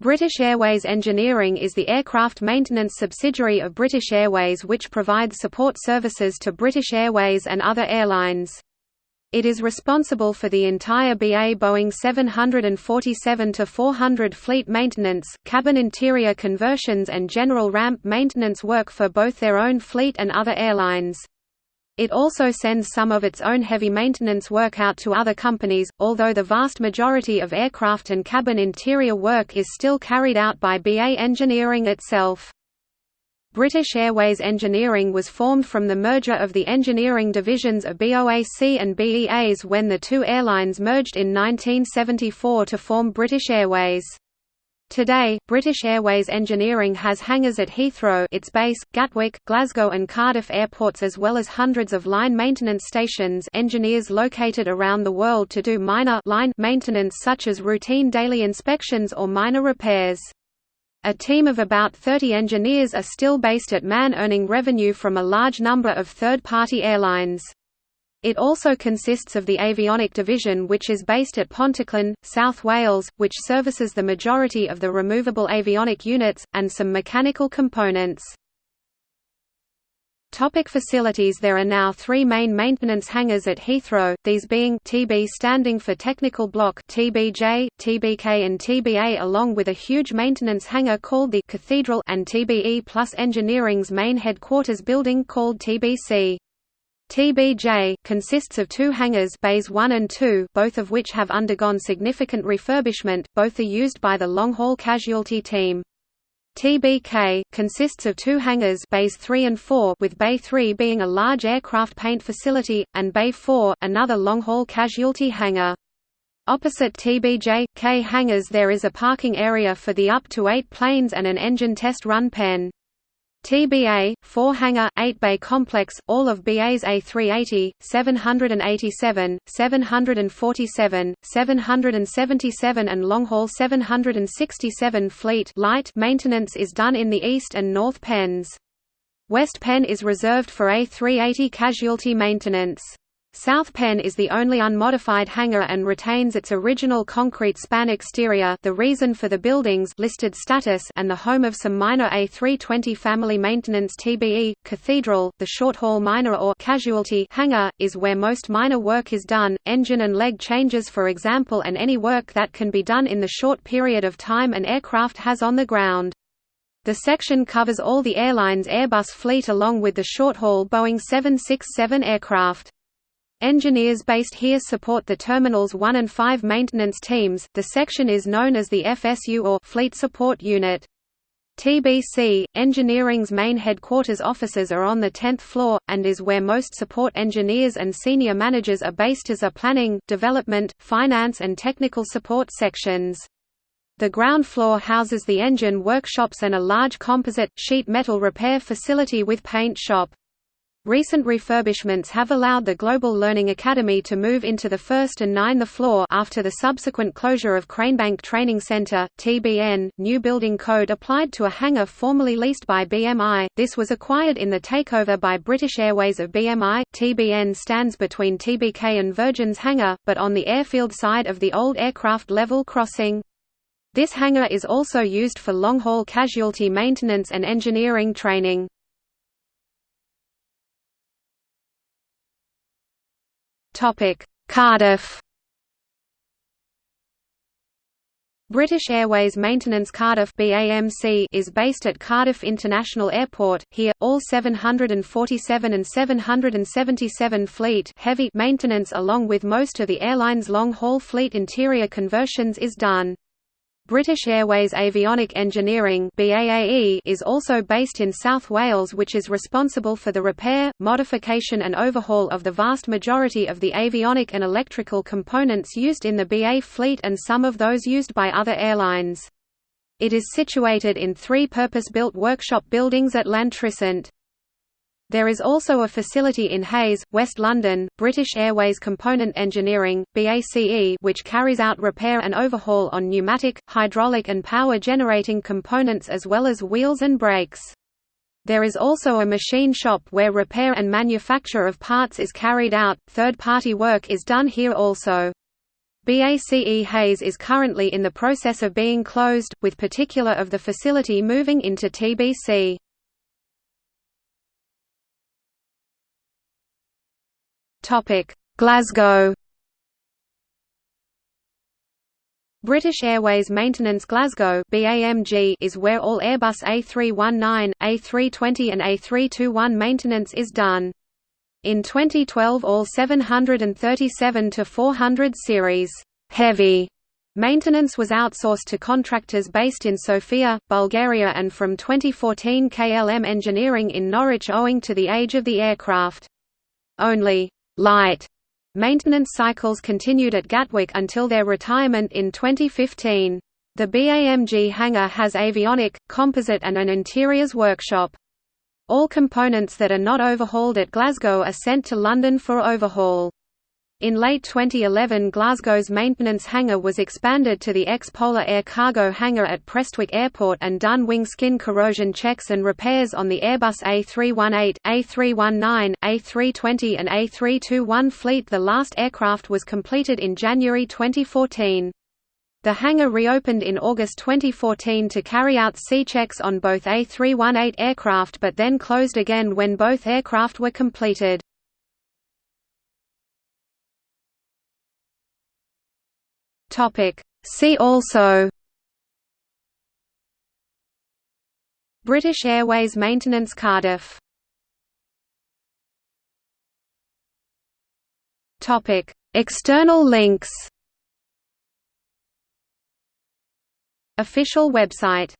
British Airways Engineering is the aircraft maintenance subsidiary of British Airways which provides support services to British Airways and other airlines. It is responsible for the entire BA Boeing 747-400 fleet maintenance, cabin interior conversions and general ramp maintenance work for both their own fleet and other airlines. It also sends some of its own heavy maintenance work out to other companies, although the vast majority of aircraft and cabin interior work is still carried out by BA Engineering itself. British Airways Engineering was formed from the merger of the engineering divisions of BOAC and BEAs when the two airlines merged in 1974 to form British Airways. Today, British Airways Engineering has hangars at Heathrow its base, Gatwick, Glasgow and Cardiff airports as well as hundreds of line maintenance stations engineers located around the world to do minor line maintenance such as routine daily inspections or minor repairs. A team of about 30 engineers are still based at Man earning revenue from a large number of third-party airlines. It also consists of the avionic division which is based at Pontyclun, South Wales, which services the majority of the removable avionic units, and some mechanical components. Topic facilities There are now three main maintenance hangars at Heathrow, these being TB standing for Technical Block TBJ, TBK and TBA along with a huge maintenance hangar called the Cathedral and TBE plus Engineering's main headquarters building called TBC. TBJ consists of two hangars bays 1 and 2 both of which have undergone significant refurbishment, both are used by the long-haul casualty team. TBK consists of two hangars bays 3 and 4 with bay 3 being a large aircraft paint facility, and bay 4 another long-haul casualty hangar. Opposite TBJ, K hangars there is a parking area for the up to eight planes and an engine test run pen. TBA, 4-hangar, 8-bay complex, all of BA's A380, 787, 747, 777 and long-haul 767 fleet light maintenance is done in the east and north pens. West Pen is reserved for A380 casualty maintenance. South Pen is the only unmodified hangar and retains its original concrete span exterior the reason for the building's listed status and the home of some minor A320 family maintenance TBE. Cathedral, the short-haul minor or casualty hangar, is where most minor work is done, engine and leg changes for example and any work that can be done in the short period of time an aircraft has on the ground. The section covers all the airline's Airbus fleet along with the short-haul Boeing 767 aircraft. Engineers based here support the Terminals 1 and 5 maintenance teams. The section is known as the FSU or Fleet Support Unit. TBC, Engineering's main headquarters offices are on the 10th floor, and is where most support engineers and senior managers are based as are planning, development, finance and technical support sections. The ground floor houses the engine workshops and a large composite, sheet metal repair facility with paint shop. Recent refurbishments have allowed the Global Learning Academy to move into the first and ninth floor after the subsequent closure of Cranebank Training Center, TBN. New building code applied to a hangar formerly leased by BMI. This was acquired in the takeover by British Airways of BMI. TBN stands between TBK and Virgin's hangar, but on the airfield side of the old aircraft level crossing. This hangar is also used for long-haul casualty maintenance and engineering training. Topic: Cardiff. British Airways Maintenance Cardiff BAMC is based at Cardiff International Airport. Here, all 747 and 777 fleet heavy maintenance along with most of the airline's long-haul fleet interior conversions is done. British Airways Avionic Engineering BAAE is also based in South Wales which is responsible for the repair, modification and overhaul of the vast majority of the avionic and electrical components used in the BA fleet and some of those used by other airlines. It is situated in three purpose-built workshop buildings at Llantrisant. There is also a facility in Hayes, West London, British Airways Component Engineering (BACE), which carries out repair and overhaul on pneumatic, hydraulic and power generating components as well as wheels and brakes. There is also a machine shop where repair and manufacture of parts is carried out. Third-party work is done here also. BACE Hayes is currently in the process of being closed, with particular of the facility moving into TBC. Glasgow British Airways Maintenance Glasgow (BAMG) is where all Airbus A319, A320 and A321 maintenance is done. In 2012 all 737-400 series heavy maintenance was outsourced to contractors based in Sofia, Bulgaria and from 2014 KLM Engineering in Norwich owing to the age of the aircraft. Only light Maintenance cycles continued at Gatwick until their retirement in 2015. The BAMG hangar has avionic, composite and an interiors workshop. All components that are not overhauled at Glasgow are sent to London for overhaul. In late 2011 Glasgow's maintenance hangar was expanded to the ex-Polar Air cargo hangar at Prestwick Airport and done wing skin corrosion checks and repairs on the Airbus A318, A319, A320 and A321 fleet The last aircraft was completed in January 2014. The hangar reopened in August 2014 to carry out C-checks on both A318 aircraft but then closed again when both aircraft were completed. Topic. See also British Airways Maintenance Cardiff Topic. External links Official website